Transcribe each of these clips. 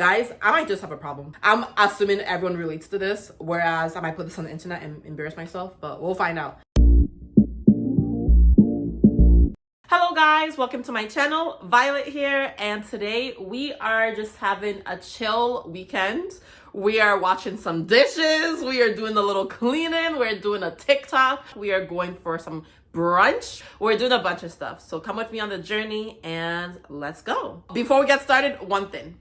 Guys, I might just have a problem. I'm assuming everyone relates to this, whereas I might put this on the internet and embarrass myself, but we'll find out. Hello guys, welcome to my channel. Violet here, and today we are just having a chill weekend. We are watching some dishes, we are doing a little cleaning, we're doing a TikTok, we are going for some brunch. We're doing a bunch of stuff. So come with me on the journey and let's go. Before we get started, one thing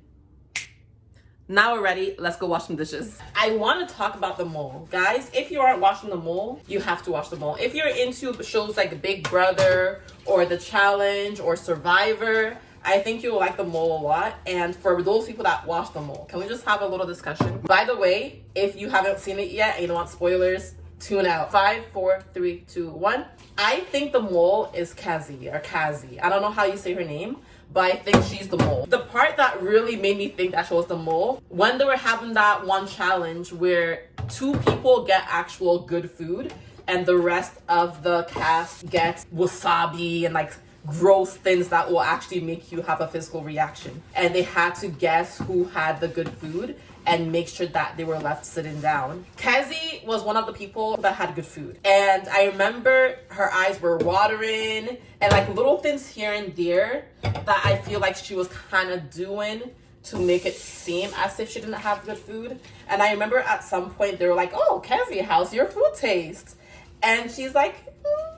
now we're ready let's go wash some dishes i want to talk about the mole guys if you aren't watching the mole you have to watch the mole if you're into shows like big brother or the challenge or survivor I think you'll like the mole a lot. And for those people that watch the mole, can we just have a little discussion? By the way, if you haven't seen it yet and you don't want spoilers, tune out. Five, four, three, two, one. I think the mole is Kazi or Kazi. I don't know how you say her name, but I think she's the mole. The part that really made me think that she was the mole, when they were having that one challenge where two people get actual good food and the rest of the cast gets wasabi and like gross things that will actually make you have a physical reaction. And they had to guess who had the good food and make sure that they were left sitting down. Kesi was one of the people that had good food. And I remember her eyes were watering and like little things here and there that I feel like she was kind of doing to make it seem as if she didn't have good food. And I remember at some point they were like, oh, Kesi, how's your food taste? And she's like, mm,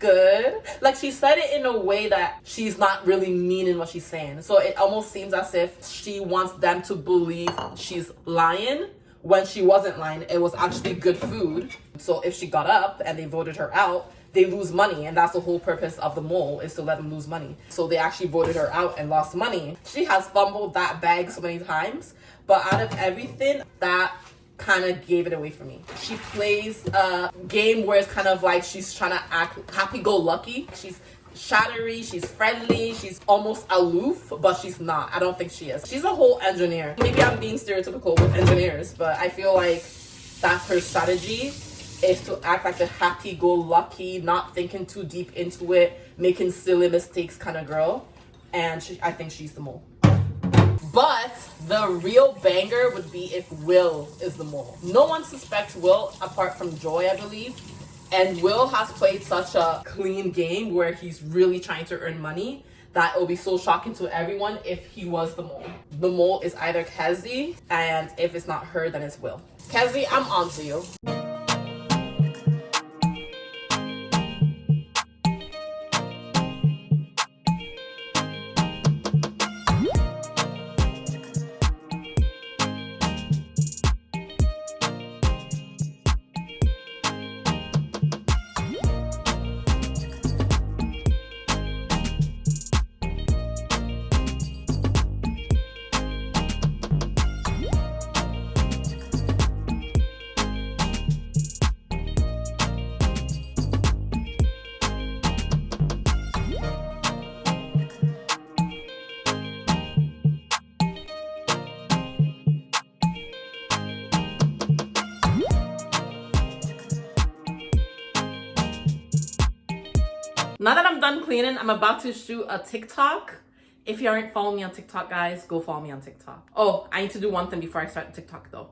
good. Like she said it in a way that she's not really meaning what she's saying. So it almost seems as if she wants them to believe she's lying when she wasn't lying. It was actually good food. So if she got up and they voted her out, they lose money and that's the whole purpose of the mole is to let them lose money so they actually voted her out and lost money she has fumbled that bag so many times but out of everything that kind of gave it away for me. She plays a game where it's kind of like she's trying to act happy-go-lucky. She's shattery, she's friendly, she's almost aloof, but she's not. I don't think she is. She's a whole engineer. Maybe I'm being stereotypical with engineers, but I feel like that's her strategy is to act like a happy-go-lucky, not thinking too deep into it, making silly mistakes kind of girl. And she, I think she's the mole. But the real banger would be if Will is the mole. No one suspects Will apart from Joi, I believe. And Will has played such a clean game where he's really trying to earn money that it will be so shocking to everyone if he was the mole. The mole is either Kesi, and if it's not her, then it's Will. Kesi, I'm on to you. Now that i'm done cleaning i'm about to shoot a tiktok. If you aren't following me on tiktok guys go follow me on tiktok. Oh i need to do one thing before i start tiktok though.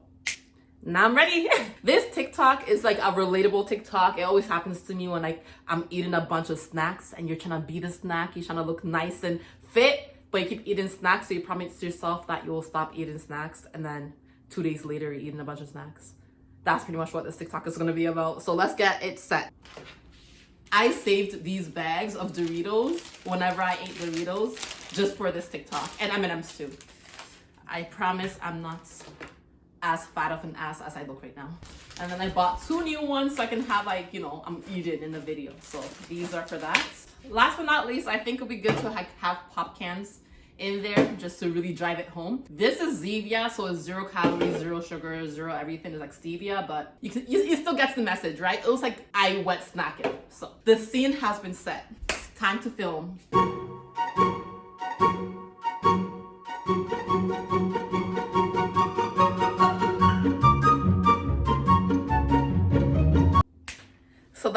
Now i'm ready. This tiktok is like a relatable tiktok. It always happens to me when like i'm eating a bunch of snacks and you're trying to beat the snack. You're trying to look nice and fit but you keep eating snacks so you promise yourself that you will stop eating snacks and then two days later you're eating a bunch of snacks. That's pretty much what this tiktok is going to be about. So let's get it set I saved these bags of Doritos whenever I ate Doritos just for this TikTok and M&M's too. I promise I'm not as fat of an ass as I look right now. And then I bought two new ones so I can have like, you know, I'm eating in the video. So these are for that. Last but not least, I think it'll be good to have pop cans in there just to really drive it home. This is Zevia, so it's zero calories, zero sugar, zero everything. is like stevia, but you, you, still get the message, right? It was like I wet snack it. So the scene has been set. It's time to film.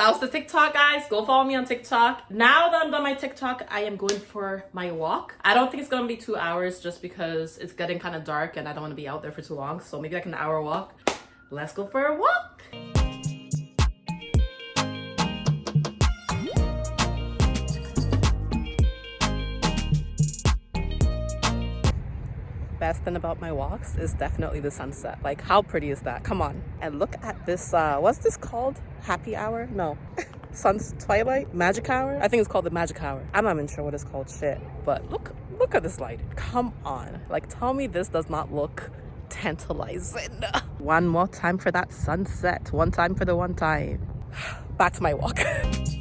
That was the TikTok, guys. Go follow me on TikTok. Now that I'm done my TikTok, I am going for my walk. I don't think it's gonna be two hours just because it's getting kind of dark and I don't want to be out there for too long. So maybe like an hour walk. Let's go for a walk. Best thing about my walks is definitely the sunset. Like how pretty is that? Come on. And look at this, uh, what's this called? Happy hour? No. Sun's twilight? Magic hour? I think it's called the magic hour. I'm not even sure what it's called shit. But look, look at this light. Come on. Like tell me this does not look tantalizing. one more time for that sunset. One time for the one time. Back to my walk.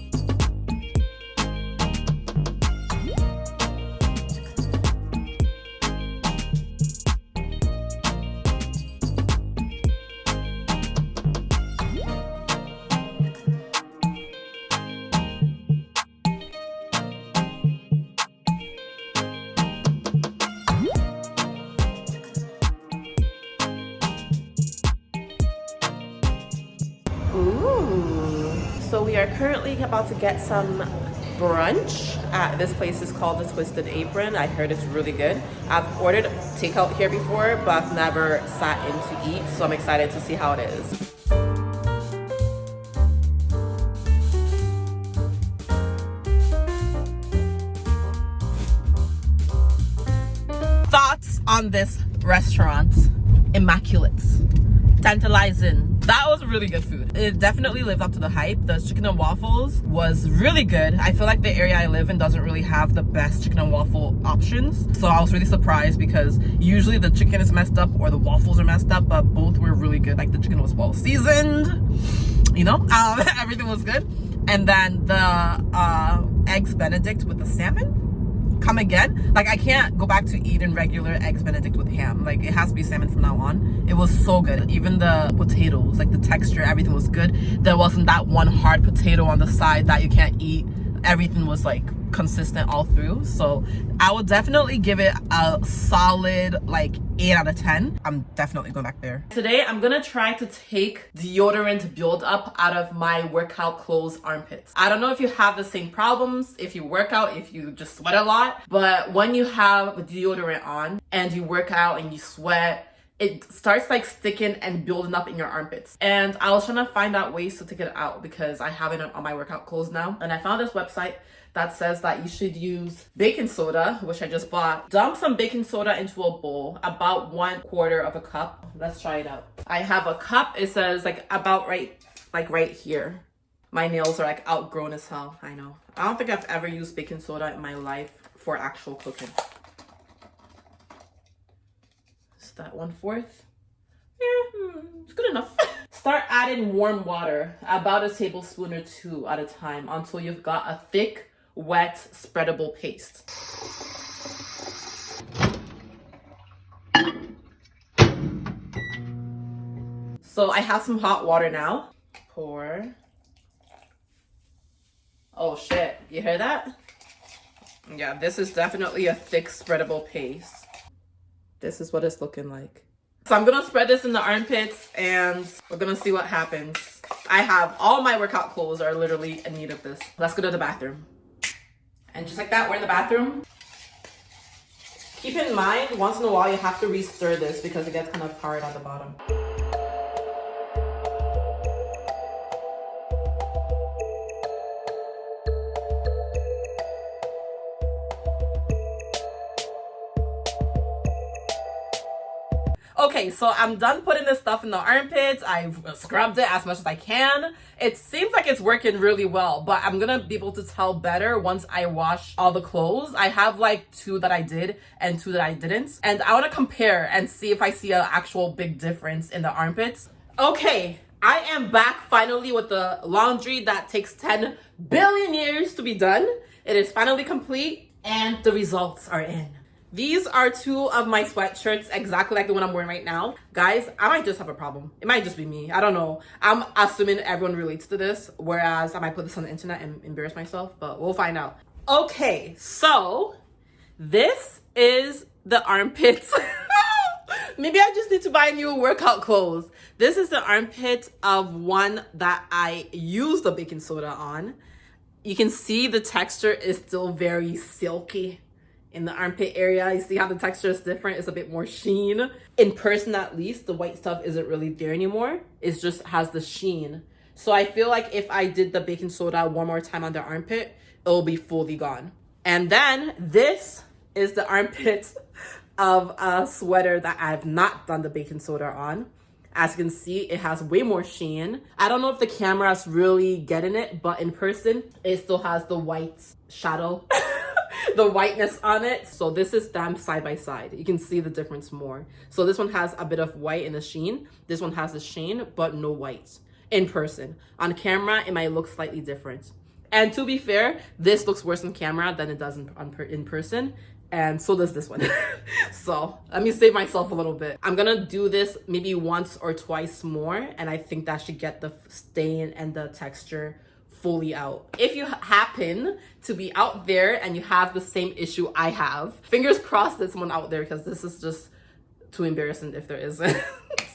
Ooh. So we are currently about to get some brunch at this place is called the Twisted Apron. I heard it's really good. I've ordered takeout here before, but I've never sat in to eat, so I'm excited to see how it is. Thoughts on this restaurant? Immaculate tantalizing. That was really good food. It definitely lived up to the hype. The chicken and waffles was really good. I feel like the area I live in doesn't really have the best chicken and waffle options. So I was really surprised because usually the chicken is messed up or the waffles are messed up, but both were really good. Like the chicken was well seasoned, you know, um, everything was good. And then the uh, eggs benedict with the salmon come again. Like I can't go back to eating regular eggs benedict with ham. Like it has to be salmon from now on. It was so good. Even the potatoes, like the texture, everything was good. There wasn't that one hard potato on the side that you can't eat. Everything was like consistent all through. So i would definitely give it a solid like 8 out of 10 i'm definitely going back there. Today i'm gonna try to take deodorant build up out of my workout clothes armpits. I don't know if you have the same problems if you work out if you just sweat a lot but when you have deodorant on and you work out and you sweat it starts like sticking and building up in your armpits. And I was trying to find out ways to take it out because I have it on my workout clothes now. And I found this website that says that you should use baking soda, which I just bought. Dump some baking soda into a bowl, about one quarter of a cup. Let's try it out. I have a cup. It says like about right, like right here. My nails are like outgrown as hell. I know. I don't think I've ever used baking soda in my life for actual cooking. Is that one fourth? Yeah, hmm, it's good enough. Start adding warm water, about a tablespoon or two at a time until you've got a thick wet spreadable paste. So I have some hot water now. Pour. Oh shit, you hear that? Yeah, this is definitely a thick spreadable paste. This is what it's looking like. So I'm gonna spread this in the armpits and we're gonna see what happens. I have all my workout clothes are literally in need of this. Let's go to the bathroom. And just like that, we're in the bathroom. Keep in mind, once in a while, you have to re-stir this because it gets kind of hard at the bottom. Okay, so I'm done putting this stuff in the armpits. I've scrubbed it as much as I can. It seems like it's working really well, but I'm gonna be able to tell better once I wash all the clothes. I have like two that I did and two that I didn't. And I wanna compare and see if I see an actual big difference in the armpits. Okay, I am back finally with the laundry that takes 10 billion years to be done. It is finally complete and the results are in. These are two of my sweatshirts, exactly like the one I'm wearing right now. Guys, I might just have a problem. It might just be me. I don't know. I'm assuming everyone relates to this, whereas I might put this on the internet and embarrass myself, but we'll find out. Okay, so this is the armpits. Maybe I just need to buy new workout clothes. This is the armpit of one that I used the baking soda on. You can see the texture is still very silky in the armpit area. You see how the texture is different? It's a bit more sheen. In person, at least, the white stuff isn't really there anymore. It just has the sheen. So I feel like if I did the baking soda one more time on the armpit, it'll be fully gone. And then this is the armpit of a sweater that I've not done the baking soda on. As you can see, it has way more sheen. I don't know if the camera's really getting it, but in person, it still has the white shadow, the whiteness on it. So this is them side by side. You can see the difference more. So this one has a bit of white in the sheen. This one has the sheen, but no white in person. On camera, it might look slightly different. And to be fair, this looks worse on camera than it does in, in person and so does this one so let me save myself a little bit i'm gonna do this maybe once or twice more and i think that should get the stain and the texture fully out if you happen to be out there and you have the same issue i have fingers crossed there's someone out there because this is just too embarrassing if there isn't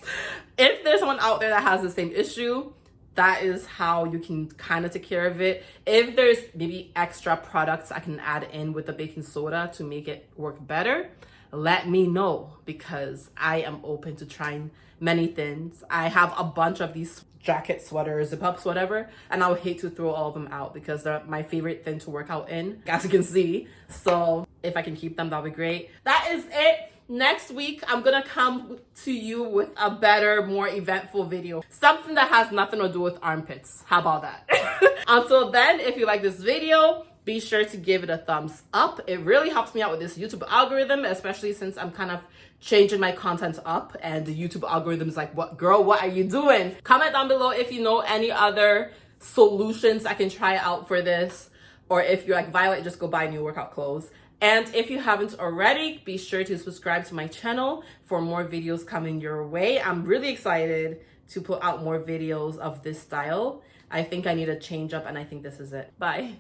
if there's someone out there that has the same issue that is how you can kind of take care of it. If there's maybe extra products I can add in with the baking soda to make it work better, let me know because I am open to trying many things. I have a bunch of these jacket sweaters, zip ups, whatever, and I would hate to throw all of them out because they're my favorite thing to work out in, as you can see. So if I can keep them, that'll be great. That is it next week i'm gonna come to you with a better more eventful video something that has nothing to do with armpits how about that until then if you like this video be sure to give it a thumbs up it really helps me out with this youtube algorithm especially since i'm kind of changing my content up and the youtube algorithm is like what girl what are you doing comment down below if you know any other solutions i can try out for this or if you're like violet just go buy new workout clothes and if you haven't already, be sure to subscribe to my channel for more videos coming your way. I'm really excited to put out more videos of this style. I think I need a change up and I think this is it. Bye.